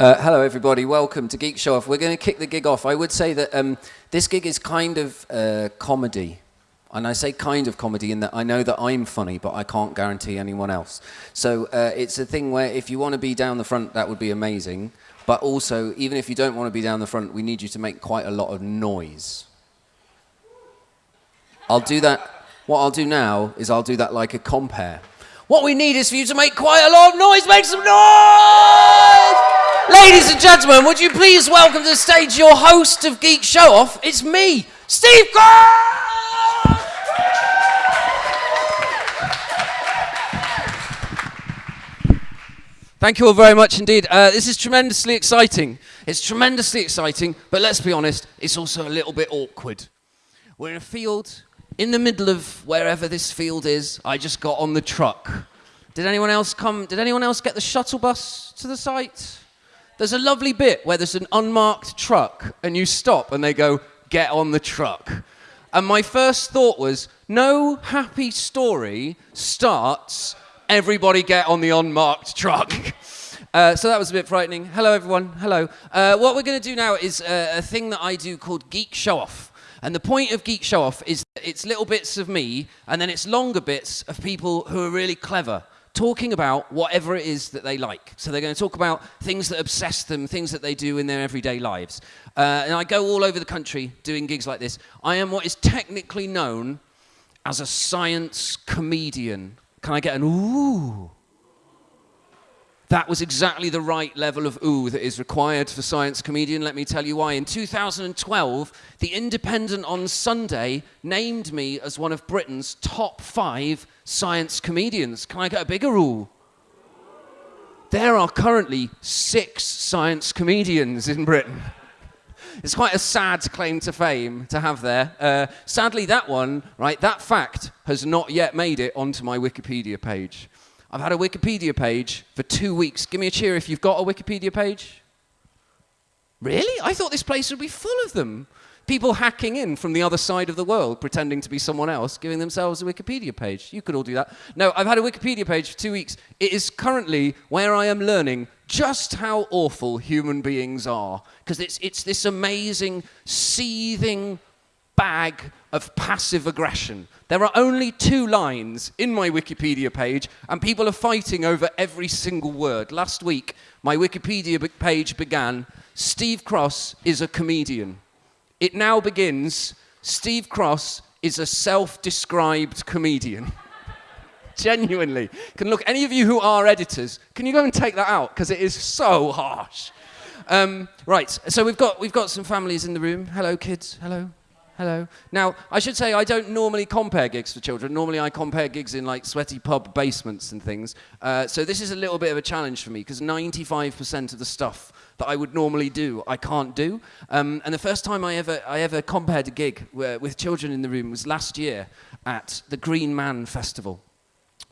Uh, hello, everybody. Welcome to Geek Show Off. We're going to kick the gig off. I would say that um, this gig is kind of uh, comedy. And I say kind of comedy in that I know that I'm funny, but I can't guarantee anyone else. So uh, it's a thing where if you want to be down the front, that would be amazing. But also, even if you don't want to be down the front, we need you to make quite a lot of noise. I'll do that. What I'll do now is I'll do that like a compare. What we need is for you to make quite a lot of noise. Make some noise! Ladies and gentlemen, would you please welcome to the stage your host of Geek Show Off? It's me, Steve Cross! Thank you all very much indeed. Uh, this is tremendously exciting. It's tremendously exciting, but let's be honest, it's also a little bit awkward. We're in a field in the middle of wherever this field is. I just got on the truck. Did anyone else come? Did anyone else get the shuttle bus to the site? There's a lovely bit where there's an unmarked truck and you stop and they go, get on the truck. And my first thought was, no happy story starts everybody get on the unmarked truck. Uh, so that was a bit frightening. Hello, everyone. Hello. Uh, what we're going to do now is uh, a thing that I do called Geek Show Off. And the point of Geek Show Off is it's little bits of me, and then it's longer bits of people who are really clever, talking about whatever it is that they like. So they're going to talk about things that obsess them, things that they do in their everyday lives. Uh, and I go all over the country doing gigs like this. I am what is technically known as a science comedian. Can I get an ooh? That was exactly the right level of ooh that is required for Science Comedian. Let me tell you why. In 2012, The Independent on Sunday named me as one of Britain's top five science comedians. Can I get a bigger rule? There are currently six science comedians in Britain. It's quite a sad claim to fame to have there. Uh, sadly, that one, right, that fact has not yet made it onto my Wikipedia page. I've had a Wikipedia page for two weeks. Give me a cheer if you've got a Wikipedia page. Really? I thought this place would be full of them. People hacking in from the other side of the world, pretending to be someone else, giving themselves a Wikipedia page. You could all do that. No, I've had a Wikipedia page for two weeks. It is currently where I am learning just how awful human beings are. Because it's, it's this amazing, seething bag of passive aggression. There are only two lines in my Wikipedia page, and people are fighting over every single word. Last week, my Wikipedia page began Steve Cross is a comedian. It now begins Steve Cross is a self described comedian. Genuinely. Can look, any of you who are editors, can you go and take that out? Because it is so harsh. Um, right, so we've got, we've got some families in the room. Hello, kids. Hello. Hello. Now, I should say I don't normally compare gigs for children. Normally I compare gigs in like sweaty pub basements and things. Uh, so this is a little bit of a challenge for me because 95% of the stuff that I would normally do, I can't do. Um, and the first time I ever, I ever compared a gig with children in the room was last year at the Green Man Festival.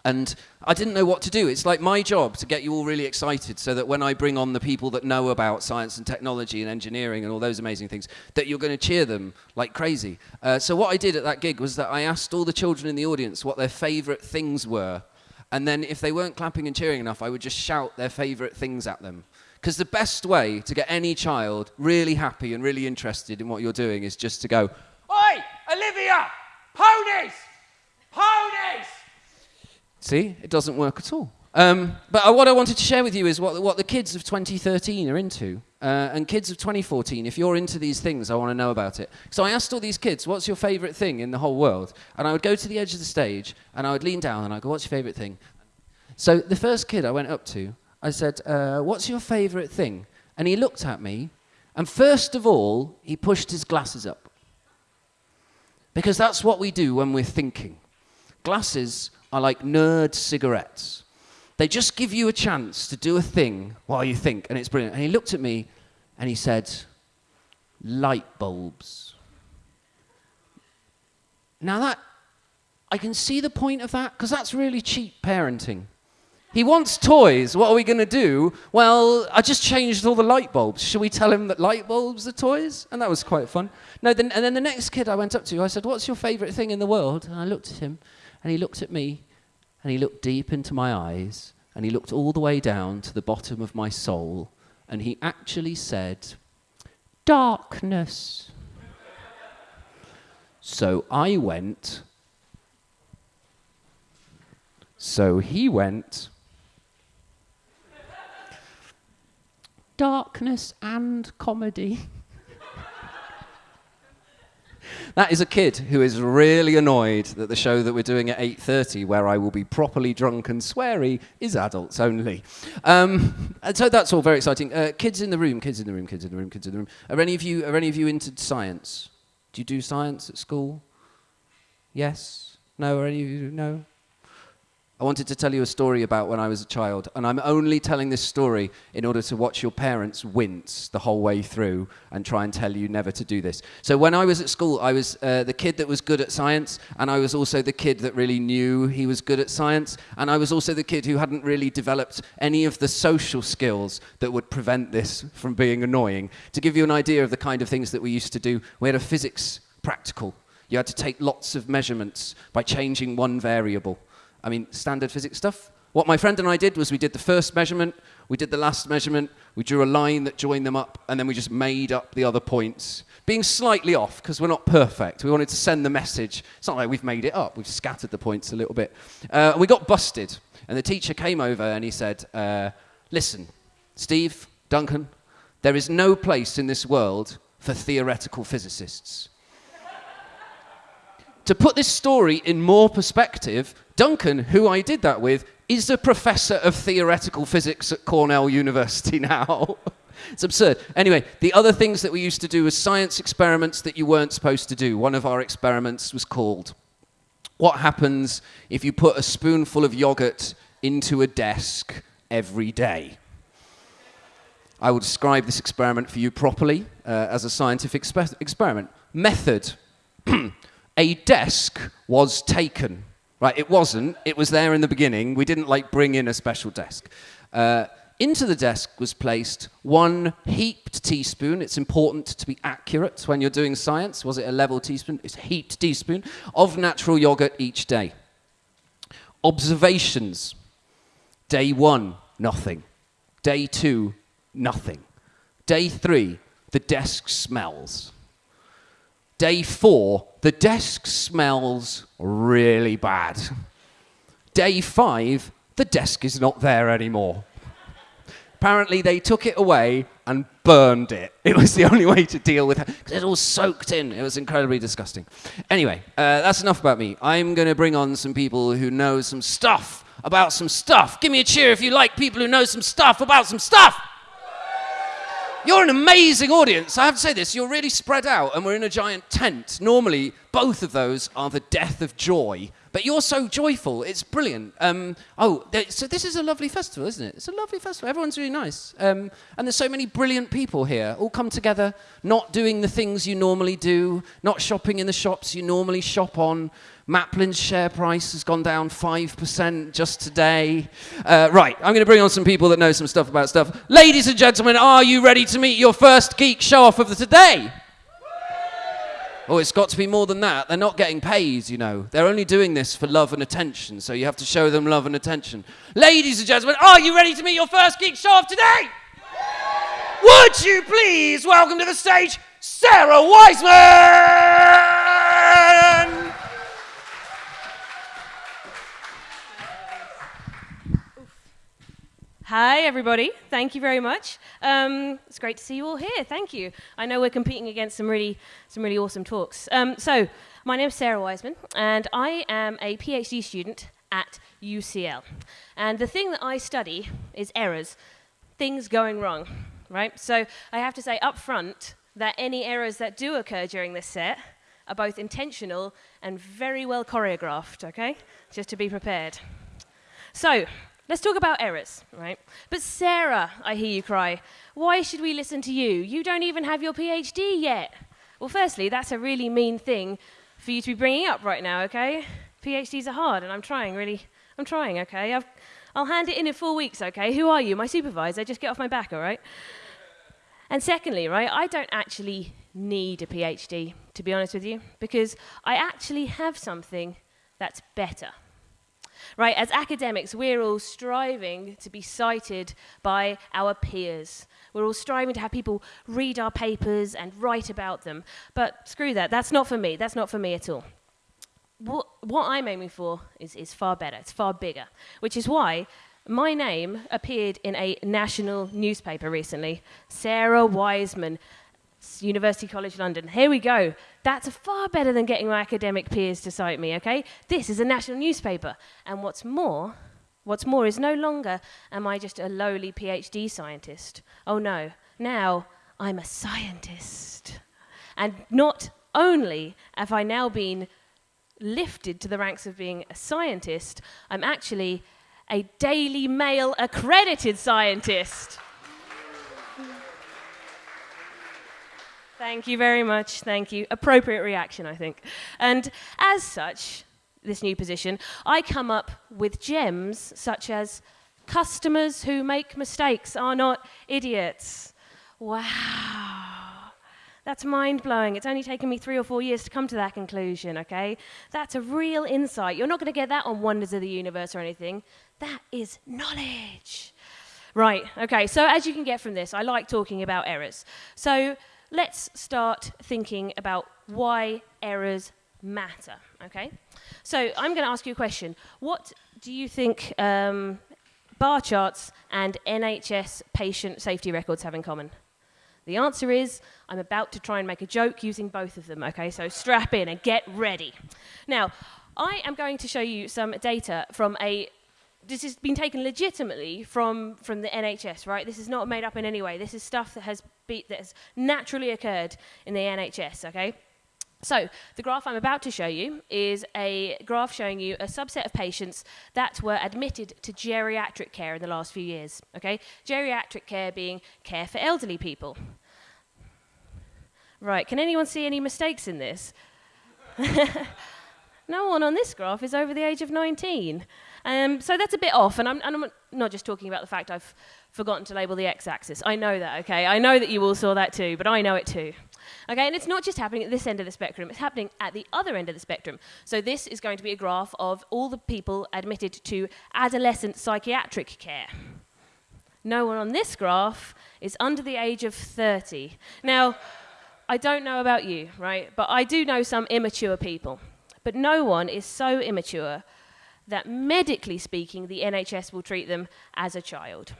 And I didn't know what to do. It's like my job to get you all really excited so that when I bring on the people that know about science and technology and engineering and all those amazing things, that you're going to cheer them like crazy. Uh, so what I did at that gig was that I asked all the children in the audience what their favorite things were. And then if they weren't clapping and cheering enough, I would just shout their favorite things at them. Because the best way to get any child really happy and really interested in what you're doing is just to go, Oi, Olivia, ponies, ponies. See, it doesn't work at all. Um, but uh, what I wanted to share with you is what, what the kids of 2013 are into. Uh, and kids of 2014, if you're into these things, I want to know about it. So I asked all these kids, what's your favorite thing in the whole world? And I would go to the edge of the stage and I would lean down and I'd go, what's your favorite thing? So the first kid I went up to, I said, uh, what's your favorite thing? And he looked at me and first of all, he pushed his glasses up. Because that's what we do when we're thinking. Glasses are like nerd cigarettes. They just give you a chance to do a thing while you think, and it's brilliant. And he looked at me and he said, light bulbs. Now that, I can see the point of that, because that's really cheap parenting. He wants toys. What are we going to do? Well, I just changed all the light bulbs. Should we tell him that light bulbs are toys? And that was quite fun. No, then, and then the next kid I went up to, I said, What's your favorite thing in the world? And I looked at him, and he looked at me, and he looked deep into my eyes, and he looked all the way down to the bottom of my soul, and he actually said, Darkness. So I went. So he went. Darkness and comedy. That is a kid who is really annoyed that the show that we're doing at 8.30, where I will be properly drunk and sweary, is adults only. Um, and so that's all very exciting. Uh, kids in the room, kids in the room, kids in the room, kids in the room. Are any of you, are any of you into science? Do you do science at school? Yes? No? Are any of you? No? I wanted to tell you a story about when I was a child, and I'm only telling this story in order to watch your parents wince the whole way through and try and tell you never to do this. So, when I was at school, I was uh, the kid that was good at science, and I was also the kid that really knew he was good at science, and I was also the kid who hadn't really developed any of the social skills that would prevent this from being annoying. To give you an idea of the kind of things that we used to do, we had a physics practical. You had to take lots of measurements by changing one variable. I mean, standard physics stuff. What my friend and I did was we did the first measurement, we did the last measurement, we drew a line that joined them up, and then we just made up the other points, being slightly off because we're not perfect. We wanted to send the message. It's not like we've made it up, we've scattered the points a little bit. Uh, we got busted, and the teacher came over and he said, uh, Listen, Steve, Duncan, there is no place in this world for theoretical physicists. To put this story in more perspective, Duncan, who I did that with, is a professor of theoretical physics at Cornell University now. it's absurd. Anyway, the other things that we used to do was science experiments that you weren't supposed to do. One of our experiments was called What happens if you put a spoonful of yogurt into a desk every day? I will describe this experiment for you properly uh, as a scientific exper experiment. Method a desk was taken Right, it wasn't. It was there in the beginning. We didn't like bring in a special desk. Uh, into the desk was placed one heaped teaspoon. It's important to be accurate when you're doing science. Was it a level teaspoon? It's a heaped teaspoon of natural yogurt each day. Observations. Day one, nothing. Day two, nothing. Day three, the desk smells. Day four, the desk smells really bad. Day five, the desk is not there anymore. Apparently, they took it away and burned it. It was the only way to deal with it because it all soaked in. It was incredibly disgusting. Anyway, uh, that's enough about me. I'm going to bring on some people who know some stuff about some stuff. Give me a cheer if you like people who know some stuff about some stuff. You're an amazing audience. I have to say this. You're really spread out, and we're in a giant tent. Normally, both of those are the death of joy, but you're so joyful. It's brilliant. Um, oh, so this is a lovely festival, isn't it? It's a lovely festival. Everyone's really nice. Um, and there's so many brilliant people here, all come together, not doing the things you normally do, not shopping in the shops you normally shop on, Maplin's share price has gone down 5% just today. Uh, right, I'm going to bring on some people that know some stuff about stuff. Ladies and gentlemen, are you ready to meet your first geek show off of the today? Oh, it's got to be more than that. They're not getting paid, you know. They're only doing this for love and attention, so you have to show them love and attention. Ladies and gentlemen, are you ready to meet your first geek show off today? Would you please welcome to the stage Sarah Wiseman? Hi, everybody. Thank you very much. Um, it's great to see you all here. Thank you. I know we're competing against some really, some really awesome talks. Um, so, my name is Sarah Wiseman, and I am a PhD student at UCL. And the thing that I study is errors, things going wrong, right? So, I have to say up front that any errors that do occur during this set are both intentional and very well choreographed, okay? Just to be prepared. So, Let's talk about errors, right? But Sarah, I hear you cry, why should we listen to you? You don't even have your PhD yet. Well, firstly, that's a really mean thing for you to be bringing up right now, okay? PhDs are hard, and I'm trying, really. I'm trying, okay? i will hand it in in four weeks, okay? Who are you? My supervisor. Just get off my back, all right? And secondly, right, I don't actually need a PhD, to be honest with you, because I actually have something that's better. Right? As academics, we're all striving to be cited by our peers. We're all striving to have people read our papers and write about them. But screw that, that's not for me. That's not for me at all. What, what I'm aiming for is, is far better, it's far bigger, which is why my name appeared in a national newspaper recently Sarah Wiseman, University College London. Here we go. That's far better than getting my academic peers to cite me, okay? This is a national newspaper. And what's more, what's more is no longer am I just a lowly PhD scientist. Oh no, now I'm a scientist. And not only have I now been lifted to the ranks of being a scientist, I'm actually a Daily Mail accredited scientist. Thank you very much. Thank you. Appropriate reaction, I think. And as such, this new position, I come up with gems such as customers who make mistakes are not idiots. Wow. That's mind blowing. It's only taken me three or four years to come to that conclusion, okay? That's a real insight. You're not going to get that on Wonders of the Universe or anything. That is knowledge. Right, okay, so as you can get from this, I like talking about errors. So let's start thinking about why errors matter, okay? So I'm going to ask you a question. What do you think um, bar charts and NHS patient safety records have in common? The answer is I'm about to try and make a joke using both of them, okay? So strap in and get ready. Now, I am going to show you some data from a this has been taken legitimately from, from the NHS, right? This is not made up in any way. This is stuff that has, be, that has naturally occurred in the NHS, okay? So, the graph I'm about to show you is a graph showing you a subset of patients that were admitted to geriatric care in the last few years. Okay? Geriatric care being care for elderly people. Right, can anyone see any mistakes in this? no one on this graph is over the age of 19. Um, so that's a bit off, and I'm, and I'm, not just talking about the fact I've forgotten to label the x-axis. I know that, okay? I know that you all saw that too, but I know it too. Okay, and it's not just happening at this end of the spectrum, it's happening at the other end of the spectrum. So this is going to be a graph of all the people admitted to adolescent psychiatric care. No one on this graph is under the age of 30. Now, I don't know about you, right? But I do know some immature people. But no one is so immature that medically speaking, the NHS will treat them as a child.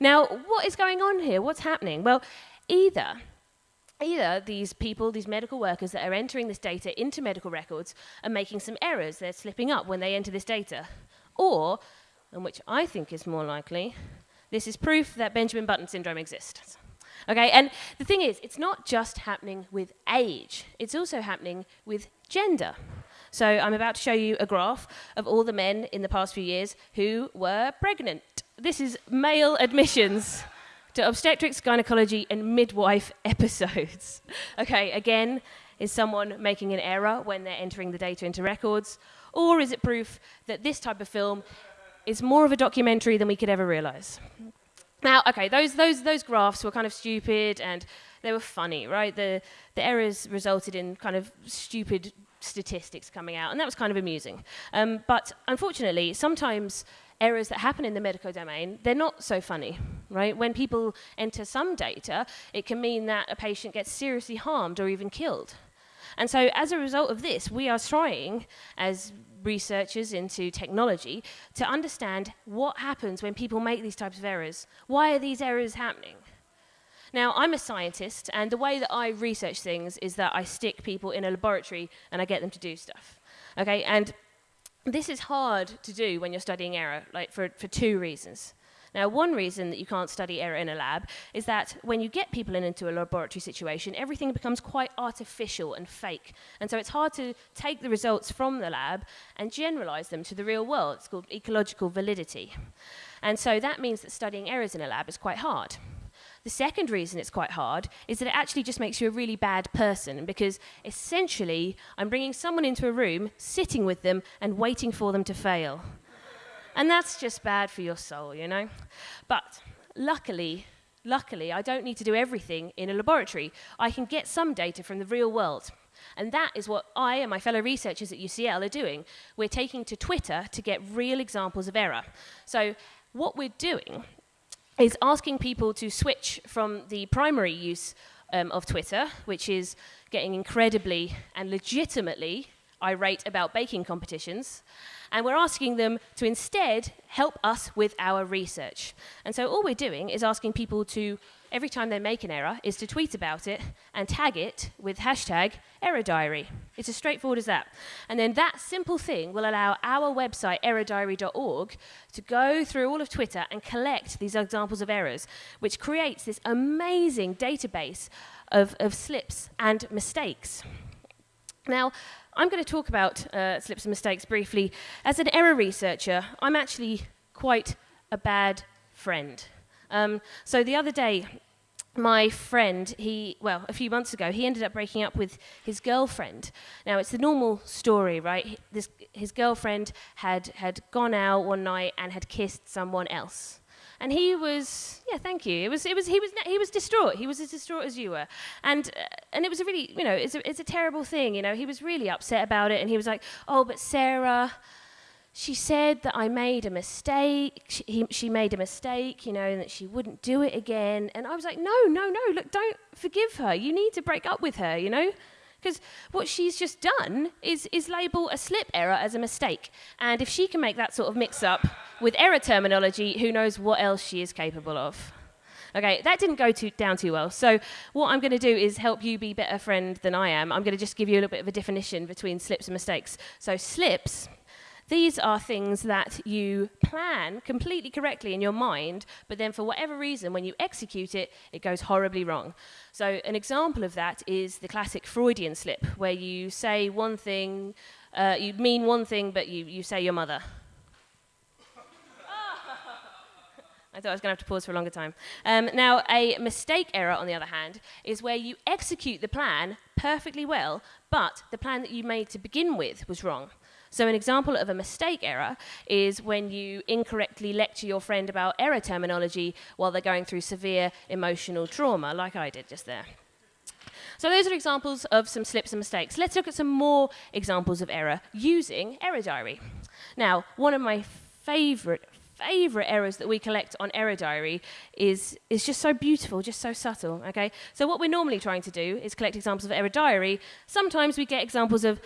Now, what is going on here? What's happening? Well, either either these people, these medical workers that are entering this data into medical records are making some errors, they're slipping up when they enter this data, or, and which I think is more likely, this is proof that Benjamin Button syndrome exists. Okay, and the thing is, it's not just happening with age, it's also happening with gender. So I'm about to show you a graph of all the men in the past few years who were pregnant. This is male admissions to obstetrics, gynecology, and midwife episodes. okay, again, is someone making an error when they're entering the data into records? Or is it proof that this type of film is more of a documentary than we could ever realize? Now, okay, those, those, those graphs were kind of stupid and they were funny, right? The, the errors resulted in kind of stupid statistics coming out, and that was kind of amusing. Um, but unfortunately, sometimes errors that happen in the medical domain, they're not so funny, right? When people enter some data, it can mean that a patient gets seriously harmed or even killed. And so as a result of this, we are trying, as researchers into technology, to understand what happens when people make these types of errors. Why are these errors happening? Now, I'm a scientist, and the way that I research things is that I stick people in a laboratory and I get them to do stuff. Okay, and this is hard to do when you're studying error, like for, for two reasons. Now, one reason that you can't study error in a lab is that when you get people in into a laboratory situation, everything becomes quite artificial and fake. And so it's hard to take the results from the lab and generalize them to the real world. It's called ecological validity. And so that means that studying errors in a lab is quite hard. The second reason it's quite hard is that it actually just makes you a really bad person because essentially I'm bringing someone into a room, sitting with them, and waiting for them to fail. And that's just bad for your soul, you know? But luckily, luckily, I don't need to do everything in a laboratory. I can get some data from the real world. And that is what I and my fellow researchers at UCL are doing. We're taking to Twitter to get real examples of error. So what we're doing is asking people to switch from the primary use um, of Twitter, which is getting incredibly and legitimately irate about baking competitions, and we're asking them to instead help us with our research. And so all we're doing is asking people to, every time they make an error, is to tweet about it and tag it with hashtag error diary. It's as straightforward as that. And then that simple thing will allow our website, errordiary.org, to go through all of Twitter and collect these examples of errors, which creates this amazing database of, of slips and mistakes. Now, I'm going to talk about uh, slips and mistakes briefly. As an error researcher, I'm actually quite a bad friend. Um, so the other day, my friend, he, well, a few months ago, he ended up breaking up with his girlfriend. Now, it's the normal story, right? This, his girlfriend had, had gone out one night and had kissed someone else. And he was, yeah, thank you. It was, it was, he was, he was distraught. He was as distraught as you were, and uh, and it was a really, you know, it's a, it's a terrible thing. You know, he was really upset about it, and he was like, oh, but Sarah, she said that I made a mistake. She, he, she made a mistake, you know, and that she wouldn't do it again. And I was like, no, no, no, look, don't forgive her. You need to break up with her, you know. Because what she's just done is, is label a slip error as a mistake. And if she can make that sort of mix up with error terminology, who knows what else she is capable of. Okay, that didn't go too, down too well. So what I'm going to do is help you be better friend than I am. I'm going to just give you a little bit of a definition between slips and mistakes. So slips these are things that you plan completely correctly in your mind, but then for whatever reason, when you execute it, it goes horribly wrong. So an example of that is the classic Freudian slip, where you say one thing, uh, you mean one thing, but you, you say your mother. I thought I was going to have to pause for a longer time. Um, now, a mistake error, on the other hand, is where you execute the plan perfectly well, but the plan that you made to begin with was wrong. So an example of a mistake error is when you incorrectly lecture your friend about error terminology while they're going through severe emotional trauma, like I did just there. So those are examples of some slips and mistakes. Let's look at some more examples of error using Error Diary. Now, one of my favorite, favorite errors that we collect on Error Diary is, is just so beautiful, just so subtle, okay? So what we're normally trying to do is collect examples of Error Diary. Sometimes we get examples of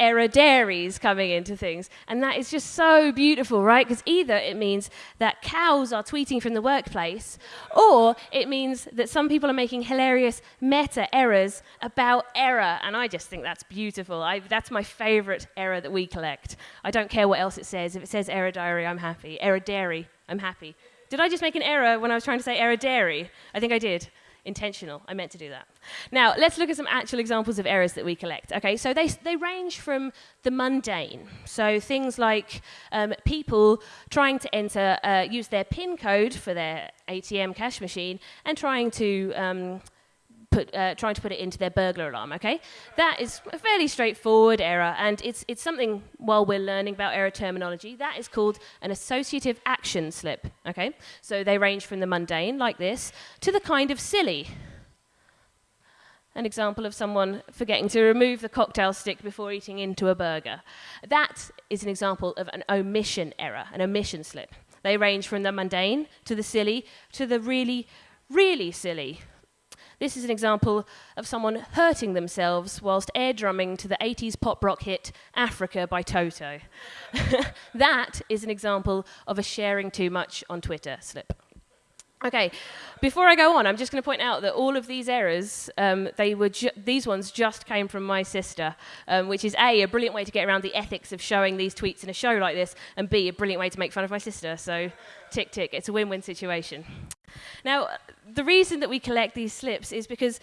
error dairies coming into things. And that is just so beautiful, right? Because either it means that cows are tweeting from the workplace, or it means that some people are making hilarious meta errors about error. And I just think that's beautiful. I, that's my favorite error that we collect. I don't care what else it says. If it says error diary, I'm happy. Error dairy, I'm happy. Did I just make an error when I was trying to say error dairy? I think I did intentional. I meant to do that. Now, let's look at some actual examples of errors that we collect. Okay, so they, they range from the mundane. So things like um, people trying to enter, uh, use their PIN code for their ATM cash machine and trying to um, put, uh, trying to put it into their burglar alarm, okay? That is a fairly straightforward error, and it's, it's something, while we're learning about error terminology, that is called an associative action slip, okay? So they range from the mundane, like this, to the kind of silly. An example of someone forgetting to remove the cocktail stick before eating into a burger. That is an example of an omission error, an omission slip. They range from the mundane to the silly to the really, really silly. This is an example of someone hurting themselves whilst air drumming to the 80s pop rock hit Africa by Toto. that is an example of a sharing too much on Twitter slip. Okay, before I go on, I'm just going to point out that all of these errors, um, they were these ones just came from my sister, um, which is A, a brilliant way to get around the ethics of showing these tweets in a show like this, and B, a brilliant way to make fun of my sister. So, tick, tick, it's a win win situation. Now, the reason that we collect these slips is because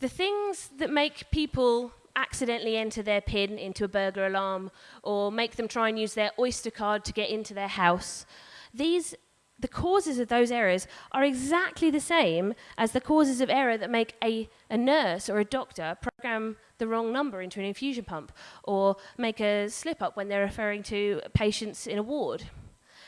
the things that make people accidentally enter their PIN into a burglar alarm or make them try and use their Oyster card to get into their house, these the causes of those errors are exactly the same as the causes of error that make a, a nurse or a doctor program the wrong number into an infusion pump or make a slip up when they're referring to patients in a ward.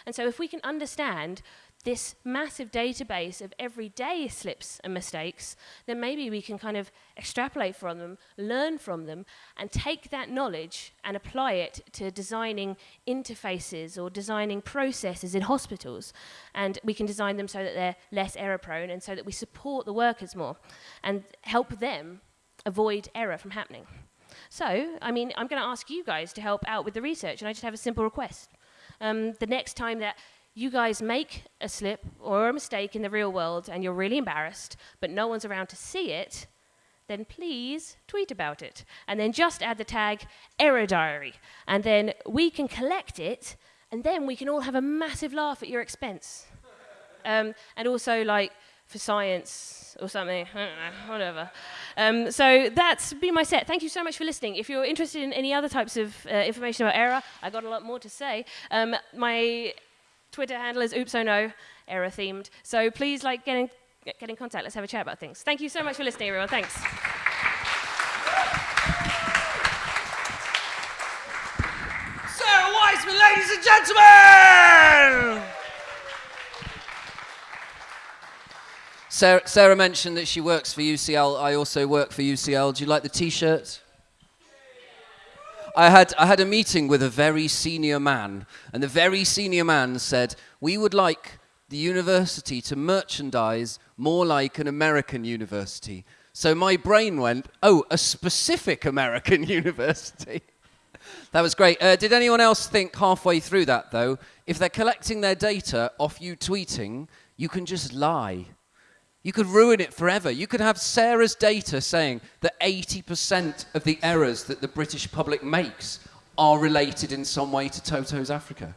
And so if we can understand this massive database of everyday slips and mistakes, then maybe we can kind of extrapolate from them, learn from them, and take that knowledge and apply it to designing interfaces or designing processes in hospitals. And we can design them so that they're less error prone and so that we support the workers more and help them avoid error from happening. So, I mean, I'm going to ask you guys to help out with the research, and I just have a simple request. Um, the next time that you guys make a slip or a mistake in the real world and you're really embarrassed, but no one's around to see it, then please tweet about it. And then just add the tag error diary. And then we can collect it, and then we can all have a massive laugh at your expense. Um, and also, like, for science or something, I don't know, whatever. Um, so that's been my set. Thank you so much for listening. If you're interested in any other types of uh, information about error, I got a lot more to say. Um, my Twitter handle is oops oh no, error themed. So please like get in, get in contact. Let's have a chat about things. Thank you so much for listening, everyone. Thanks. Sarah Wiseman, ladies and gentlemen! Sarah, Sarah mentioned that she works for UCL. I also work for UCL. Do you like the t-shirt? I had, I had a meeting with a very senior man, and the very senior man said, We would like the university to merchandise more like an American university. So my brain went, Oh, a specific American university. that was great. Uh, did anyone else think halfway through that, though, if they're collecting their data off you tweeting, you can just lie? You could ruin it forever. You could have Sarah's data saying that 80% of the errors that the British public makes are related in some way to Toto's Africa.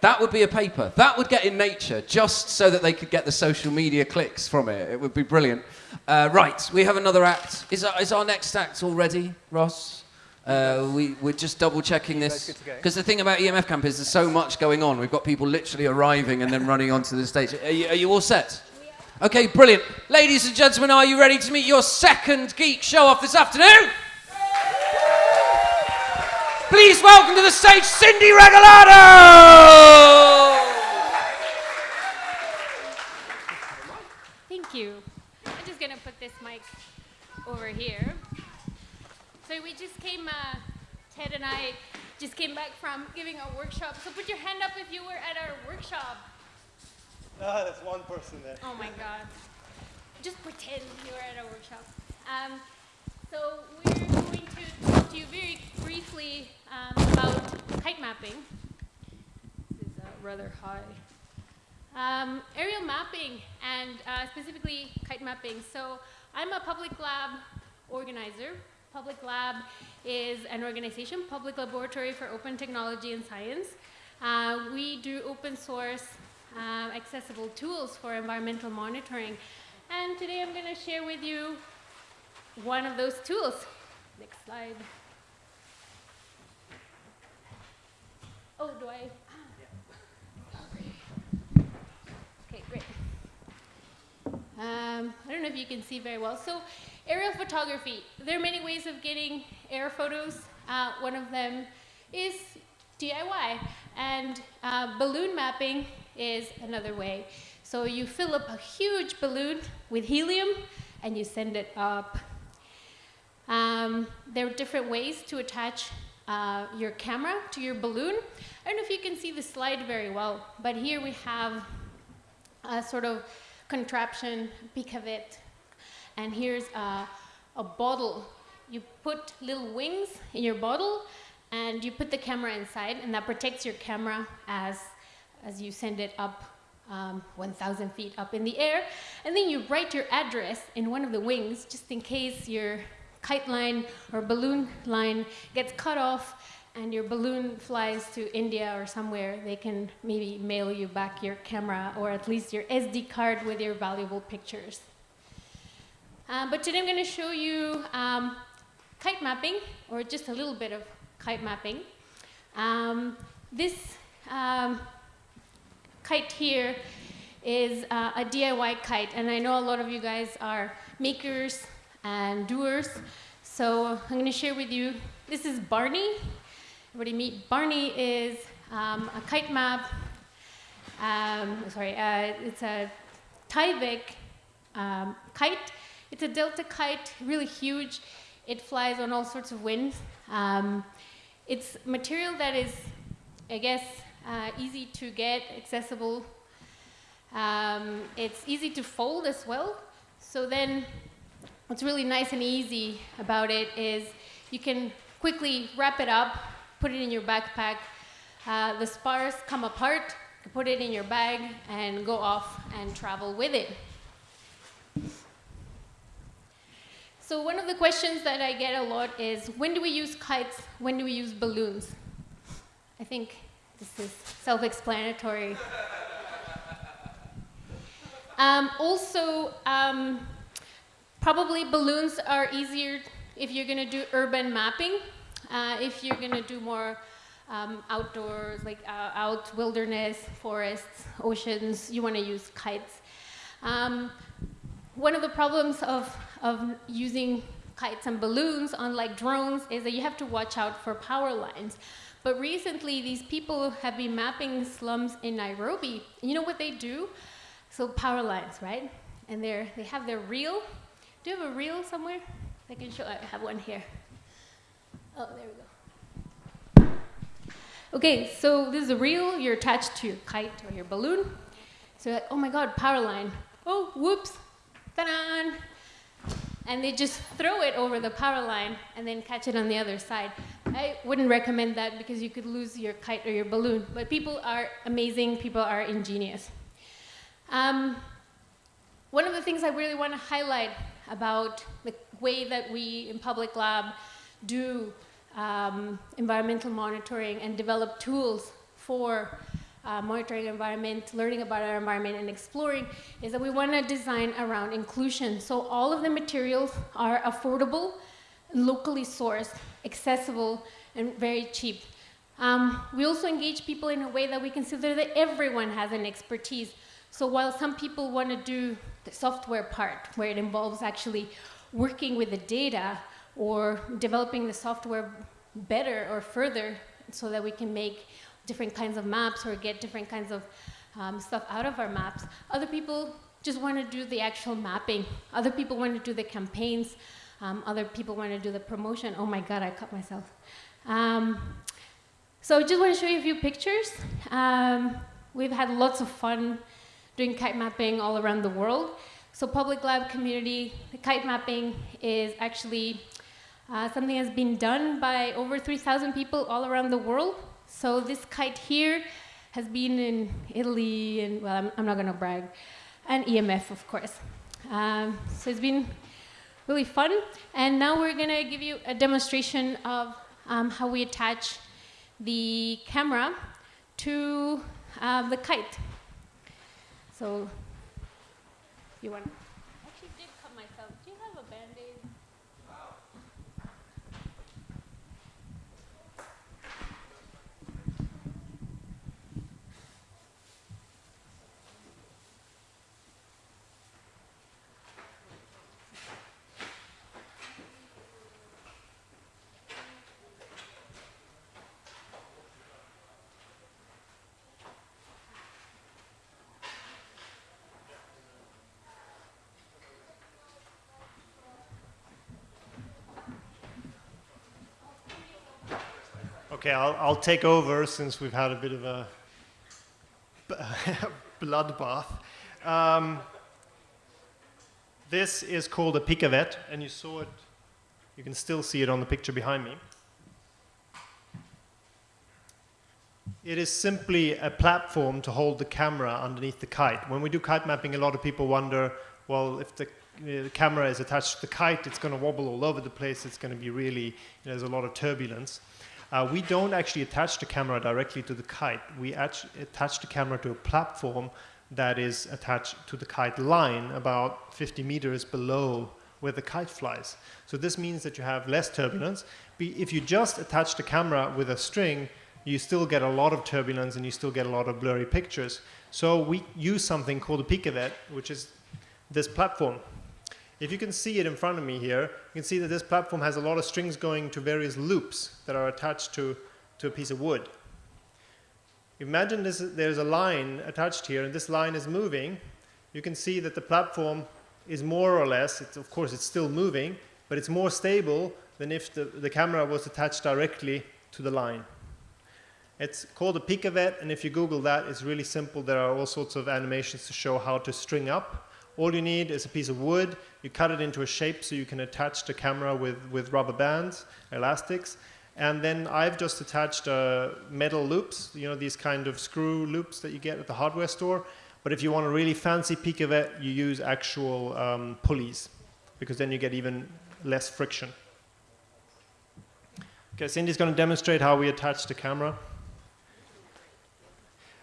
That would be a paper. That would get in Nature just so that they could get the social media clicks from it. It would be brilliant. Uh, right, we have another act. Is our, is our next act already, Ross? Uh, we, we're just double checking this. Because the thing about EMF Camp is there's so much going on. We've got people literally arriving and then running onto the stage. Are you, are you all set? Okay, brilliant. Ladies and gentlemen, are you ready to meet your second geek show off this afternoon? Please welcome to the stage Cindy Regalado! Thank you. I'm just going to put this mic over here. So we just came, uh, Ted and I just came back from giving a workshop. So put your hand up if you were at our workshop. Ah, there's one person there. Oh my God. Just pretend you were at a workshop. Um, so we're going to talk to you very briefly um, about kite mapping. This is uh, rather high. Um, aerial mapping and uh, specifically kite mapping. So I'm a public lab organizer. Public Lab is an organization, public laboratory for open technology and science. Uh, we do open source accessible tools for environmental monitoring. And today I'm going to share with you one of those tools. Next slide. Oh, do I? Okay, great. Um, I don't know if you can see very well. So aerial photography, there are many ways of getting air photos. Uh, one of them is DIY. And uh, balloon mapping is another way. So you fill up a huge balloon with helium and you send it up. Um, there are different ways to attach uh, your camera to your balloon. I don't know if you can see the slide very well, but here we have a sort of contraption, picavet, and here's a, a bottle. You put little wings in your bottle and you put the camera inside and that protects your camera as, as you send it up um, 1,000 feet up in the air. And then you write your address in one of the wings just in case your kite line or balloon line gets cut off and your balloon flies to India or somewhere, they can maybe mail you back your camera or at least your SD card with your valuable pictures. Um, but today I'm going to show you um, kite mapping, or just a little bit of kite mapping. Um, this um, kite here is uh, a DIY kite, and I know a lot of you guys are makers and doers, so I'm going to share with you, this is Barney. Everybody meet Barney is um, a kite map Um, sorry, uh, it's a Tyvek um, kite. It's a delta kite, really huge. It flies on all sorts of winds. Um, it's material that is, I guess, uh, easy to get, accessible. Um, it's easy to fold as well. So then what's really nice and easy about it is you can quickly wrap it up, put it in your backpack. Uh, the spars come apart, put it in your bag, and go off and travel with it. So one of the questions that I get a lot is, when do we use kites? When do we use balloons? I think this is self-explanatory. Um, also, um, probably balloons are easier if you're going to do urban mapping. Uh, if you're going to do more um, outdoors, like uh, out wilderness, forests, oceans, you want to use kites. Um, one of the problems of, of using kites and balloons, unlike drones, is that you have to watch out for power lines. But recently, these people have been mapping slums in Nairobi. You know what they do? So power lines, right? And they're, they have their reel. Do you have a reel somewhere? I can show, I have one here. Oh, there we go. Okay, so this is a reel. You're attached to your kite or your balloon. So like, oh my God, power line. Oh, whoops, ta-da! And they just throw it over the power line and then catch it on the other side. I wouldn't recommend that because you could lose your kite or your balloon. But people are amazing, people are ingenious. Um, one of the things I really want to highlight about the way that we in Public Lab do um, environmental monitoring and develop tools for uh, monitoring environment, learning about our environment, and exploring is that we want to design around inclusion. So all of the materials are affordable, locally sourced, accessible, and very cheap. Um, we also engage people in a way that we consider that everyone has an expertise. So while some people want to do the software part, where it involves actually working with the data or developing the software better or further so that we can make different kinds of maps or get different kinds of um, stuff out of our maps. Other people just want to do the actual mapping. Other people want to do the campaigns. Um, other people want to do the promotion. Oh my God, I cut myself. Um, so I just want to show you a few pictures. Um, we've had lots of fun doing kite mapping all around the world. So Public Lab community, kite mapping is actually uh, something that's been done by over 3,000 people all around the world. So this kite here has been in Italy, and well, I'm, I'm not gonna brag, and EMF, of course. Um, so it's been really fun. And now we're gonna give you a demonstration of um, how we attach the camera to uh, the kite. So you want Okay, I'll, I'll take over since we've had a bit of a bloodbath. Um, this is called a picavet, and you saw it, you can still see it on the picture behind me. It is simply a platform to hold the camera underneath the kite. When we do kite mapping, a lot of people wonder, well, if the, the camera is attached to the kite, it's going to wobble all over the place, it's going to be really, you know, there's a lot of turbulence. Uh, we don't actually attach the camera directly to the kite. We attach the camera to a platform that is attached to the kite line about 50 meters below where the kite flies. So this means that you have less turbulence. If you just attach the camera with a string, you still get a lot of turbulence and you still get a lot of blurry pictures. So we use something called a picavet, which is this platform. If you can see it in front of me here, you can see that this platform has a lot of strings going to various loops that are attached to, to a piece of wood. Imagine this, there's a line attached here, and this line is moving. You can see that the platform is more or less, it's, of course, it's still moving, but it's more stable than if the, the camera was attached directly to the line. It's called a Picavet, and if you Google that, it's really simple. There are all sorts of animations to show how to string up. All you need is a piece of wood. You cut it into a shape so you can attach the camera with, with rubber bands, elastics. And then I've just attached uh, metal loops, you know, these kind of screw loops that you get at the hardware store. But if you want a really fancy Picavet, you use actual um, pulleys, because then you get even less friction. Okay, Cindy's going to demonstrate how we attach the camera.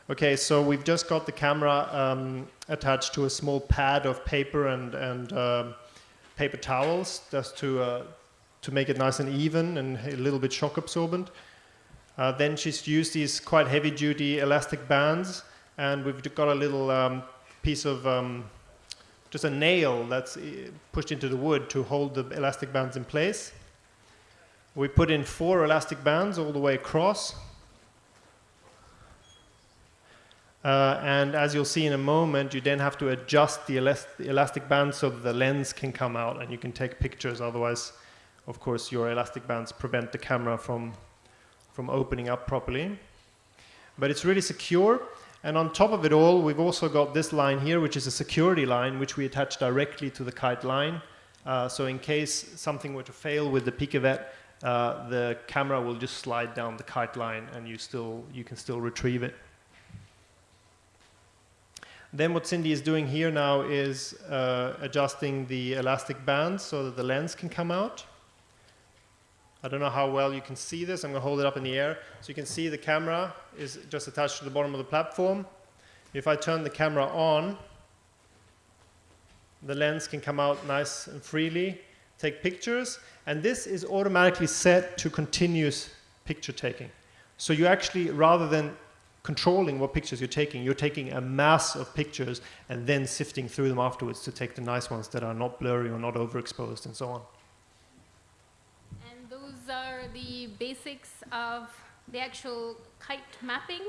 Okay, so we've just got the camera um, attached to a small pad of paper and, and uh, paper towels just to, uh, to make it nice and even and a little bit shock absorbent. Uh, then she's used these quite heavy duty elastic bands and we've got a little um, piece of um, just a nail that's uh, pushed into the wood to hold the elastic bands in place. We put in four elastic bands all the way across Uh, and as you'll see in a moment, you then have to adjust the, elast the elastic band so that the lens can come out and you can take pictures. Otherwise, of course, your elastic bands prevent the camera from, from opening up properly. But it's really secure. And on top of it all, we've also got this line here, which is a security line, which we attach directly to the kite line. Uh, so in case something were to fail with the Picavet, uh, the camera will just slide down the kite line and you, still, you can still retrieve it. Then what Cindy is doing here now is uh, adjusting the elastic band so that the lens can come out. I don't know how well you can see this. I'm going to hold it up in the air. So you can see the camera is just attached to the bottom of the platform. If I turn the camera on, the lens can come out nice and freely, take pictures, and this is automatically set to continuous picture taking. So you actually, rather than controlling what pictures you're taking. You're taking a mass of pictures and then sifting through them afterwards to take the nice ones that are not blurry or not overexposed and so on. And those are the basics of the actual kite mapping.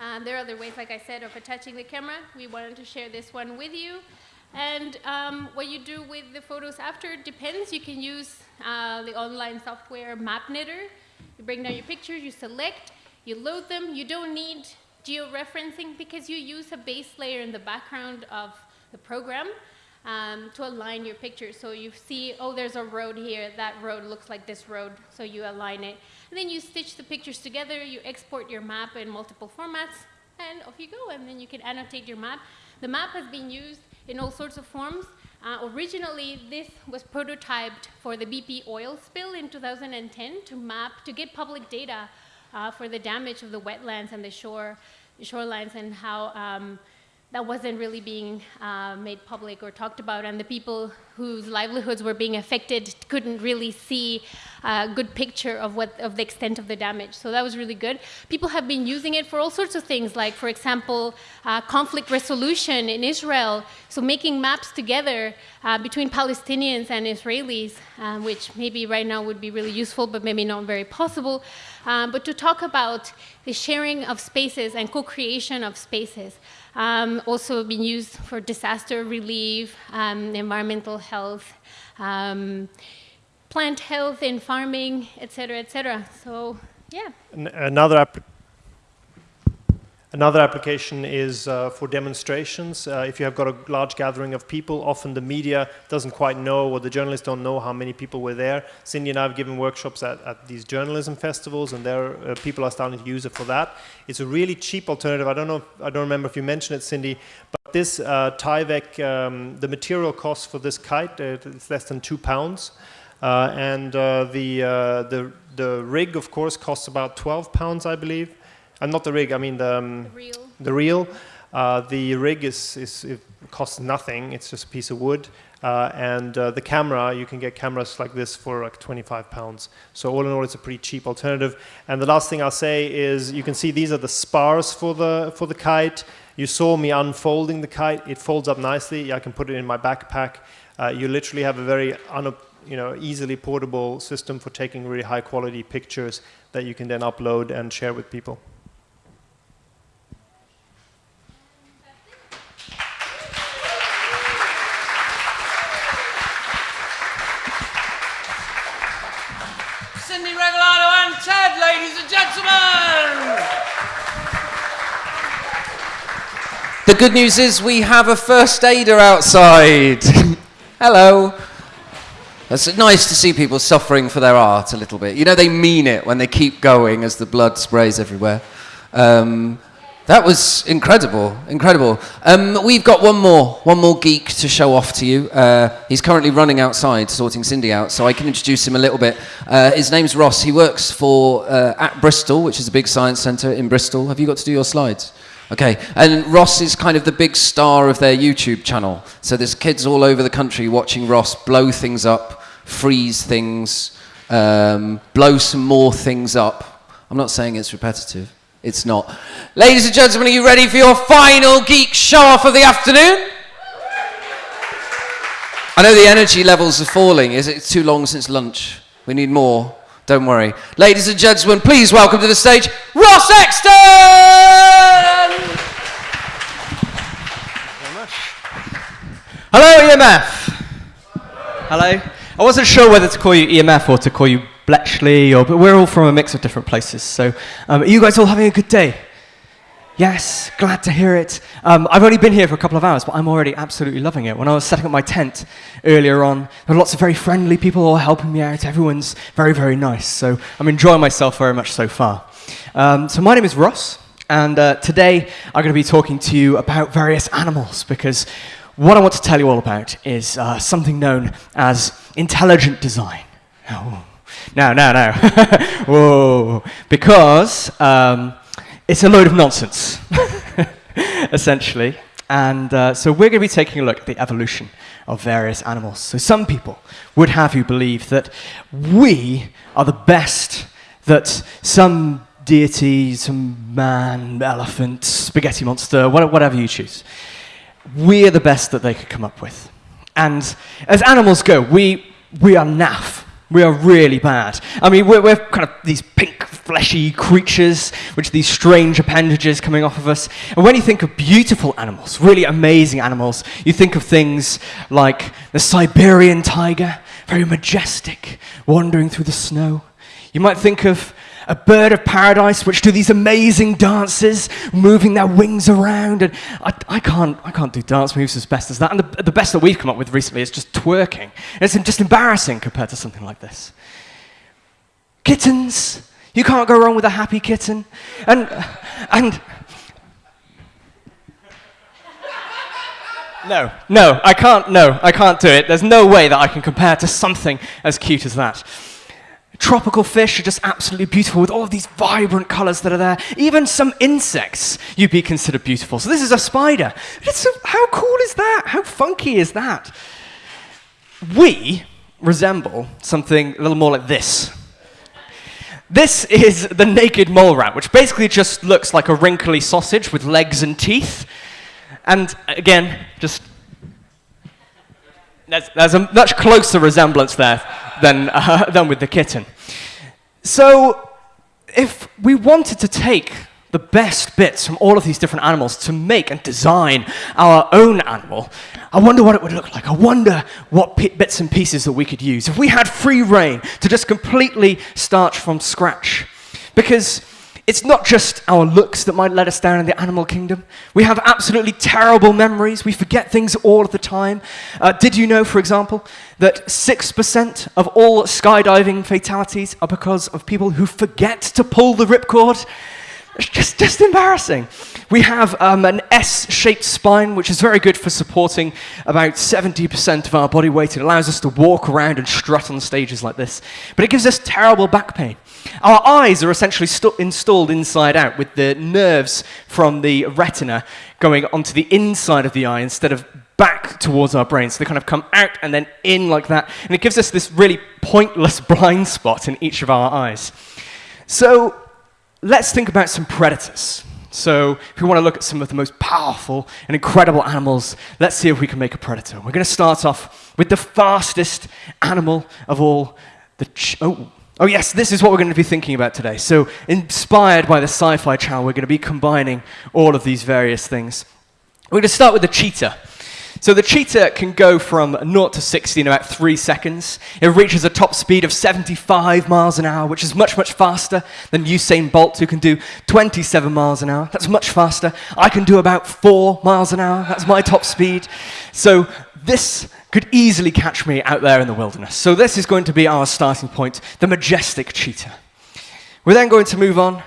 Um, there are other ways, like I said, of attaching the camera. We wanted to share this one with you. And um, what you do with the photos after depends. You can use uh, the online software MapKnitter. You bring down your pictures, you select, you load them. You don't need georeferencing because you use a base layer in the background of the program um, to align your pictures. So you see, oh, there's a road here. That road looks like this road. So you align it. And then you stitch the pictures together. You export your map in multiple formats. And off you go. And then you can annotate your map. The map has been used in all sorts of forms. Uh, originally, this was prototyped for the BP oil spill in 2010 to map, to get public data uh, for the damage of the wetlands and the shore, shorelines and how um, that wasn't really being uh, made public or talked about, and the people whose livelihoods were being affected couldn't really see a good picture of what of the extent of the damage. So that was really good. People have been using it for all sorts of things, like for example, uh, conflict resolution in Israel. So making maps together uh, between Palestinians and Israelis, uh, which maybe right now would be really useful, but maybe not very possible. Um, but to talk about the sharing of spaces and co-creation of spaces. Um, also been used for disaster relief, um, environmental health, um, plant health in farming, et cetera, et cetera. So, yeah. another Another application is uh, for demonstrations. Uh, if you have got a large gathering of people, often the media doesn't quite know or the journalists don't know how many people were there. Cindy and I have given workshops at, at these journalism festivals and there uh, people are starting to use it for that. It's a really cheap alternative. I don't know, if, I don't remember if you mentioned it, Cindy, but this uh, Tyvek, um, the material cost for this kite, uh, it's less than two pounds. Uh, and uh, the, the, the rig, of course, costs about 12 pounds, I believe. And not the rig, I mean the, um, the reel. The reel. Uh, the rig is, is it costs nothing. It's just a piece of wood. Uh, and uh, the camera, you can get cameras like this for like 25 pounds. So all in all, it's a pretty cheap alternative. And the last thing I'll say is you can see these are the spars for the, for the kite. You saw me unfolding the kite. It folds up nicely. I can put it in my backpack. Uh, you literally have a very you know, easily portable system for taking really high quality pictures that you can then upload and share with people. Cindy Regalado and Ted, ladies and gentlemen! The good news is we have a first aider outside. Hello. It's nice to see people suffering for their art a little bit. You know, they mean it when they keep going as the blood sprays everywhere. Um, that was incredible, incredible. Um, we've got one more, one more geek to show off to you. Uh, he's currently running outside, sorting Cindy out, so I can introduce him a little bit. Uh, his name's Ross. He works for uh, at Bristol, which is a big science centre in Bristol. Have you got to do your slides? Okay, and Ross is kind of the big star of their YouTube channel. So there's kids all over the country watching Ross blow things up, freeze things, um, blow some more things up. I'm not saying it's repetitive. It's not. Ladies and gentlemen, are you ready for your final geek show off of the afternoon? I know the energy levels are falling. Is it too long since lunch? We need more. Don't worry. Ladies and gentlemen, please welcome to the stage Ross Exton! Hello, EMF. Hello. I wasn't sure whether to call you EMF or to call you Bletchley, or, but we're all from a mix of different places. So, um, are you guys all having a good day? Yes, glad to hear it. Um, I've only been here for a couple of hours, but I'm already absolutely loving it. When I was setting up my tent earlier on, there were lots of very friendly people all helping me out. Everyone's very, very nice. So I'm enjoying myself very much so far. Um, so my name is Ross, and uh, today I'm going to be talking to you about various animals because what I want to tell you all about is uh, something known as intelligent design. Oh. No, no, no. Whoa. Because um, it's a load of nonsense, essentially. And uh, so we're going to be taking a look at the evolution of various animals. So some people would have you believe that we are the best, that some deity, some man, elephant, spaghetti monster, whatever you choose, we are the best that they could come up with. And as animals go, we, we are naff. We are really bad. I mean, we're, we're, kind of these pink, fleshy creatures, which are these strange appendages coming off of us. And when you think of beautiful animals, really amazing animals, you think of things like the Siberian tiger, very majestic, wandering through the snow. You might think of a bird of paradise which do these amazing dances, moving their wings around. And I, I, can't, I can't do dance moves as best as that. And the, the best that we've come up with recently is just twerking. And it's just embarrassing compared to something like this. Kittens. You can't go wrong with a happy kitten. And, and, No, no, I can't, no, I can't do it. There's no way that I can compare to something as cute as that. Tropical fish are just absolutely beautiful with all of these vibrant colors that are there. Even some insects you'd be considered beautiful. So this is a spider. A, how cool is that? How funky is that? We resemble something a little more like this. This is the naked mole rat, which basically just looks like a wrinkly sausage with legs and teeth. And again, just there's, there's a much closer resemblance there than, uh, than with the kitten. So, if we wanted to take the best bits from all of these different animals to make and design our own animal, I wonder what it would look like. I wonder what bits and pieces that we could use. If we had free rein to just completely start from scratch. Because it's not just our looks that might let us down in the animal kingdom. We have absolutely terrible memories. We forget things all of the time. Uh, did you know, for example, that 6% of all skydiving fatalities are because of people who forget to pull the ripcord? It's just, just embarrassing. We have um, an S-shaped spine, which is very good for supporting about 70% of our body weight. It allows us to walk around and strut on stages like this. But it gives us terrible back pain. Our eyes are essentially installed inside out with the nerves from the retina going onto the inside of the eye instead of back towards our brain. So they kind of come out and then in like that. And it gives us this really pointless blind spot in each of our eyes. So let's think about some predators. So if we want to look at some of the most powerful and incredible animals, let's see if we can make a predator. We're going to start off with the fastest animal of all, the oh, Oh, yes, this is what we're going to be thinking about today. So, inspired by the Sci Fi Channel, we're going to be combining all of these various things. We're going to start with the cheetah. So the cheetah can go from 0 to 60 in about three seconds. It reaches a top speed of 75 miles an hour, which is much, much faster than Usain Bolt, who can do 27 miles an hour. That's much faster. I can do about 4 miles an hour. That's my top speed. So this could easily catch me out there in the wilderness. So this is going to be our starting point, the majestic cheetah. We're then going to move on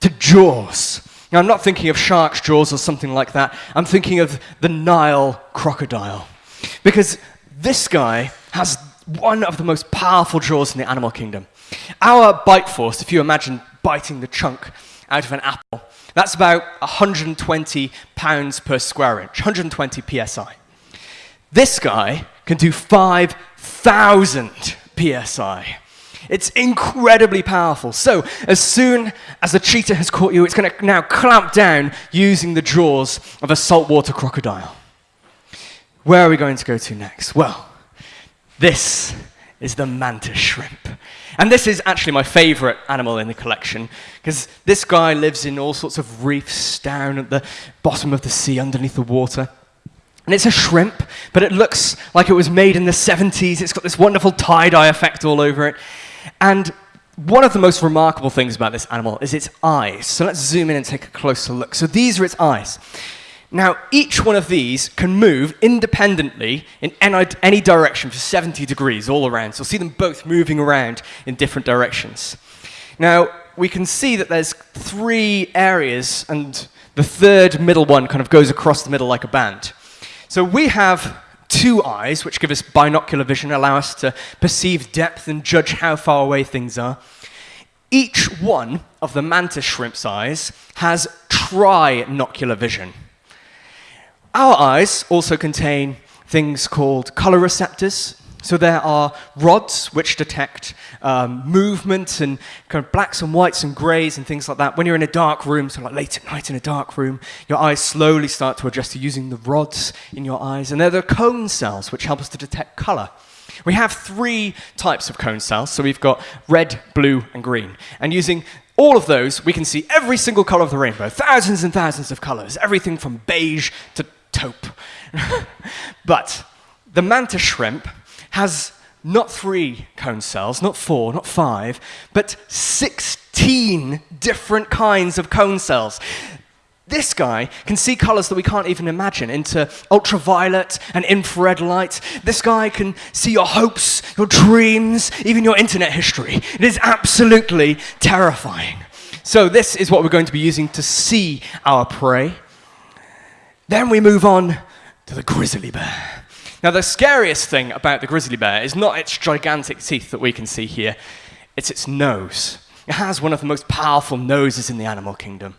to Jaws. Now, I'm not thinking of shark's jaws or something like that. I'm thinking of the Nile crocodile. Because this guy has one of the most powerful jaws in the animal kingdom. Our bite force, if you imagine biting the chunk out of an apple, that's about 120 pounds per square inch, 120 psi. This guy can do 5,000 psi. It's incredibly powerful. So, as soon as the cheetah has caught you, it's going to now clamp down using the jaws of a saltwater crocodile. Where are we going to go to next? Well, this is the mantis shrimp. And this is actually my favorite animal in the collection because this guy lives in all sorts of reefs down at the bottom of the sea underneath the water. And it's a shrimp, but it looks like it was made in the 70s. It's got this wonderful tie dye effect all over it. And one of the most remarkable things about this animal is its eyes. So let's zoom in and take a closer look. So these are its eyes. Now, each one of these can move independently in any direction for 70 degrees all around. So you'll see them both moving around in different directions. Now, we can see that there's three areas, and the third middle one kind of goes across the middle like a band. So we have two eyes, which give us binocular vision, allow us to perceive depth and judge how far away things are. Each one of the mantis shrimp's eyes has trinocular vision. Our eyes also contain things called color receptors, so there are rods which detect um, movement and kind of blacks and whites and greys and things like that. When you're in a dark room, so like late at night in a dark room, your eyes slowly start to adjust to using the rods in your eyes. And they're the cone cells which help us to detect color. We have three types of cone cells. So we've got red, blue, and green. And using all of those, we can see every single color of the rainbow, thousands and thousands of colors, everything from beige to taupe. but the mantis shrimp has not three cone cells, not four, not five, but 16 different kinds of cone cells. This guy can see colors that we can't even imagine into ultraviolet and infrared light. This guy can see your hopes, your dreams, even your internet history. It is absolutely terrifying. So, this is what we're going to be using to see our prey. Then we move on to the grizzly bear. Now, the scariest thing about the grizzly bear is not its gigantic teeth that we can see here, it's its nose. It has one of the most powerful noses in the animal kingdom.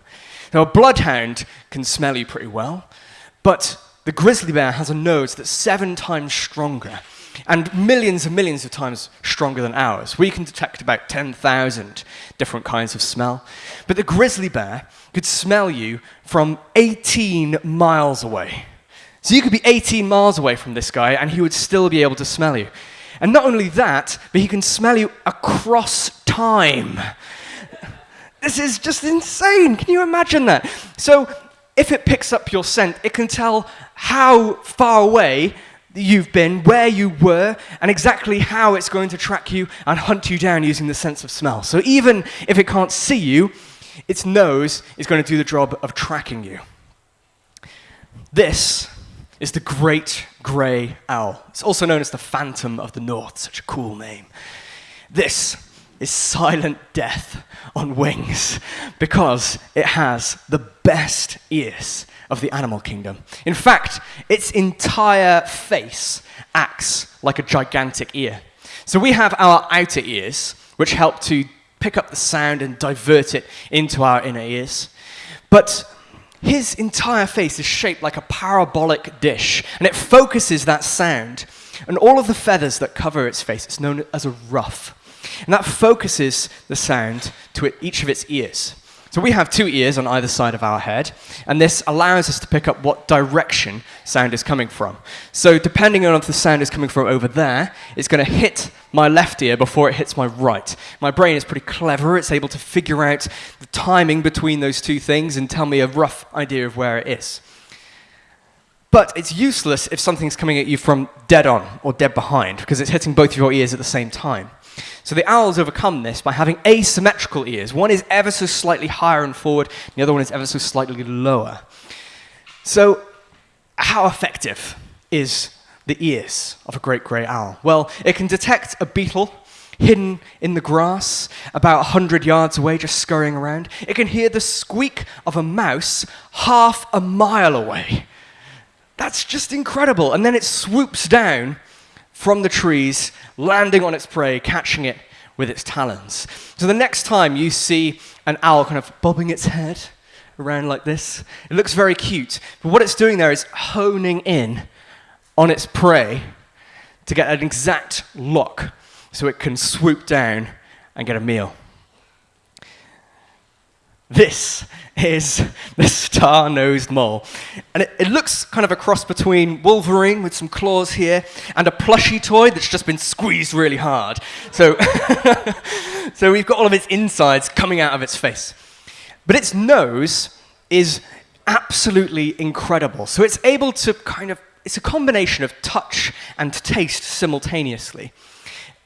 Now, a bloodhound can smell you pretty well, but the grizzly bear has a nose that's seven times stronger and millions and millions of times stronger than ours. We can detect about 10,000 different kinds of smell. But the grizzly bear could smell you from 18 miles away. So you could be 18 miles away from this guy and he would still be able to smell you. And not only that, but he can smell you across time. This is just insane. Can you imagine that? So if it picks up your scent, it can tell how far away you've been, where you were, and exactly how it's going to track you and hunt you down using the sense of smell. So even if it can't see you, its nose is going to do the job of tracking you. This is the great grey owl. It's also known as the Phantom of the North, such a cool name. This is silent death on wings because it has the best ears of the animal kingdom. In fact, its entire face acts like a gigantic ear. So we have our outer ears, which help to pick up the sound and divert it into our inner ears. But his entire face is shaped like a parabolic dish, and it focuses that sound. And all of the feathers that cover its face, it's known as a ruff. And that focuses the sound to each of its ears. So we have two ears on either side of our head, and this allows us to pick up what direction sound is coming from. So depending on if the sound is coming from over there, it's going to hit my left ear before it hits my right. My brain is pretty clever. It's able to figure out the timing between those two things and tell me a rough idea of where it is. But it's useless if something's coming at you from dead on or dead behind, because it's hitting both of your ears at the same time. So the owls overcome this by having asymmetrical ears. One is ever so slightly higher and forward, the other one is ever so slightly lower. So, how effective is the ears of a great grey owl? Well, it can detect a beetle hidden in the grass about 100 yards away, just scurrying around. It can hear the squeak of a mouse half a mile away. That's just incredible. And then it swoops down from the trees, landing on its prey, catching it with its talons. So the next time you see an owl kind of bobbing its head around like this, it looks very cute. But what it's doing there is honing in on its prey to get an exact lock so it can swoop down and get a meal. This is the star nosed mole. And it, it, looks kind of a cross between Wolverine with some claws here and a plushy toy that's just been squeezed really hard. So, so we've got all of its insides coming out of its face. But its nose is absolutely incredible. So it's able to kind of, it's a combination of touch and taste simultaneously.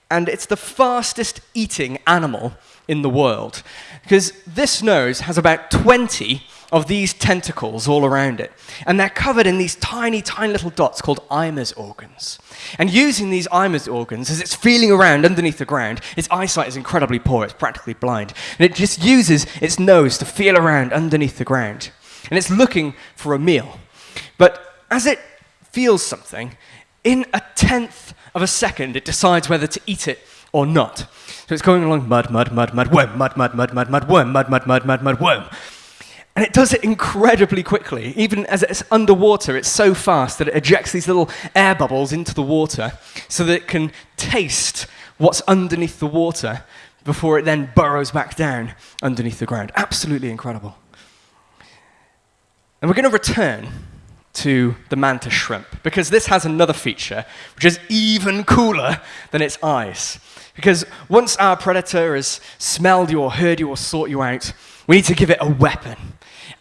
And it's the fastest eating animal in the world. Because this nose has about 20 of these tentacles all around it. And they're covered in these tiny, tiny little dots called Eimer's organs. And using these Eimer's organs, as it's feeling around underneath the ground, its eyesight is incredibly poor, it's practically blind. And it just uses its nose to feel around underneath the ground. And it's looking for a meal. But as it feels something, in a tenth of a second, it decides whether to eat it or not. So it's going along mud, mud, mud, mud, worm, mud, mud, mud, mud, mud, worm, mud, mud, mud, mud, mud, worm. And it does it incredibly quickly. Even as it's underwater, it's so fast that it ejects these little air bubbles into the water so that it can taste what's underneath the water before it then burrows back down underneath the ground. Absolutely incredible. And we're going to return to the mantis shrimp because this has another feature which is even cooler than its eyes. Because once our predator has smelled you or heard you or sought you out, we need to give it a weapon.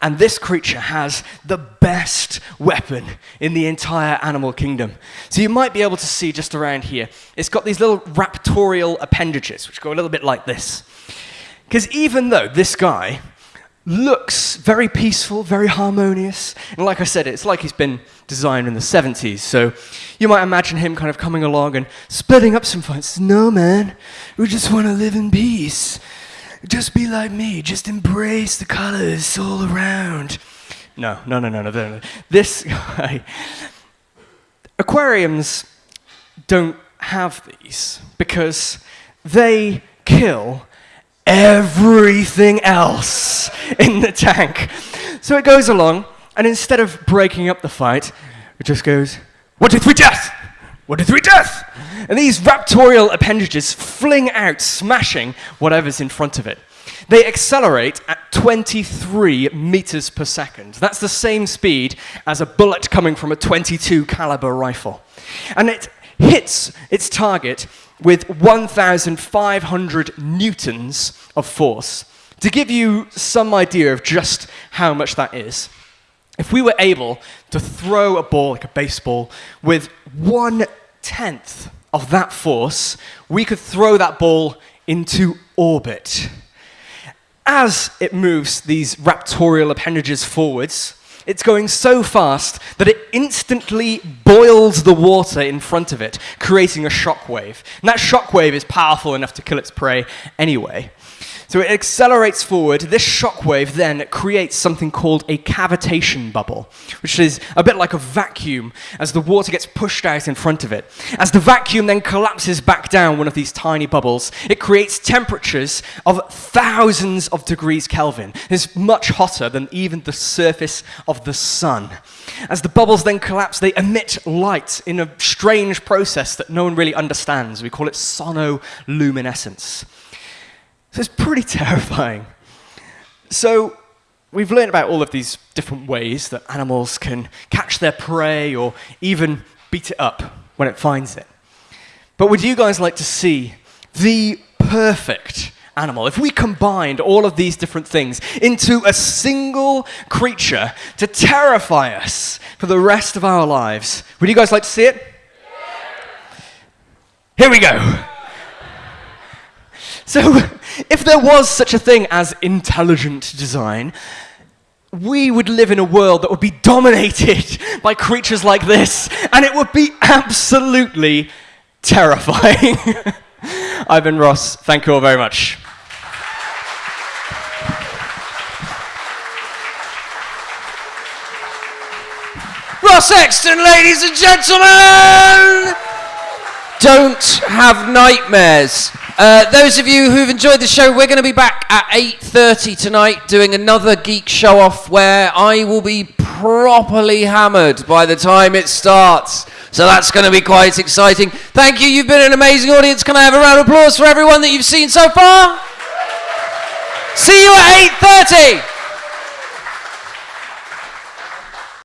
And this creature has the best weapon in the entire animal kingdom. So you might be able to see just around here, it's got these little raptorial appendages, which go a little bit like this. Because even though this guy looks very peaceful, very harmonious. And like I said, it's like he's been designed in the 70s. So you might imagine him kind of coming along and splitting up some fights. No, man, we just want to live in peace. Just be like me. Just embrace the colors all around. No, no, no, no, no. no. This guy. Aquariums don't have these because they kill everything else in the tank. So it goes along, and instead of breaking up the fight, it just goes, one, two, three, death! One, two, three, death! And these raptorial appendages fling out, smashing whatever's in front of it. They accelerate at 23 meters per second. That's the same speed as a bullet coming from a 22 caliber rifle. And it hits its target with 1,500 newtons of force. To give you some idea of just how much that is, if we were able to throw a ball like a baseball with one tenth of that force, we could throw that ball into orbit. As it moves these raptorial appendages forwards, it's going so fast that it instantly boils the water in front of it, creating a shockwave. And that shockwave is powerful enough to kill its prey anyway. So it accelerates forward. This shockwave then creates something called a cavitation bubble, which is a bit like a vacuum as the water gets pushed out in front of it. As the vacuum then collapses back down one of these tiny bubbles, it creates temperatures of thousands of degrees Kelvin. It's much hotter than even the surface of the sun. As the bubbles then collapse, they emit light in a strange process that no one really understands. We call it sonoluminescence. So it's pretty terrifying. So we've learned about all of these different ways that animals can catch their prey or even beat it up when it finds it. But would you guys like to see the perfect animal, if we combined all of these different things into a single creature to terrify us for the rest of our lives, would you guys like to see it? Here we go. So, if there was such a thing as intelligent design, we would live in a world that would be dominated by creatures like this, and it would be absolutely terrifying. I've Ross. Thank you all very much. Ross Exton, ladies and gentlemen! Don't have nightmares. Uh, those of you who've enjoyed the show, we're going to be back at 8.30 tonight doing another geek show off where I will be properly hammered by the time it starts. So that's going to be quite exciting. Thank you. You've been an amazing audience. Can I have a round of applause for everyone that you've seen so far? See you at 8.30.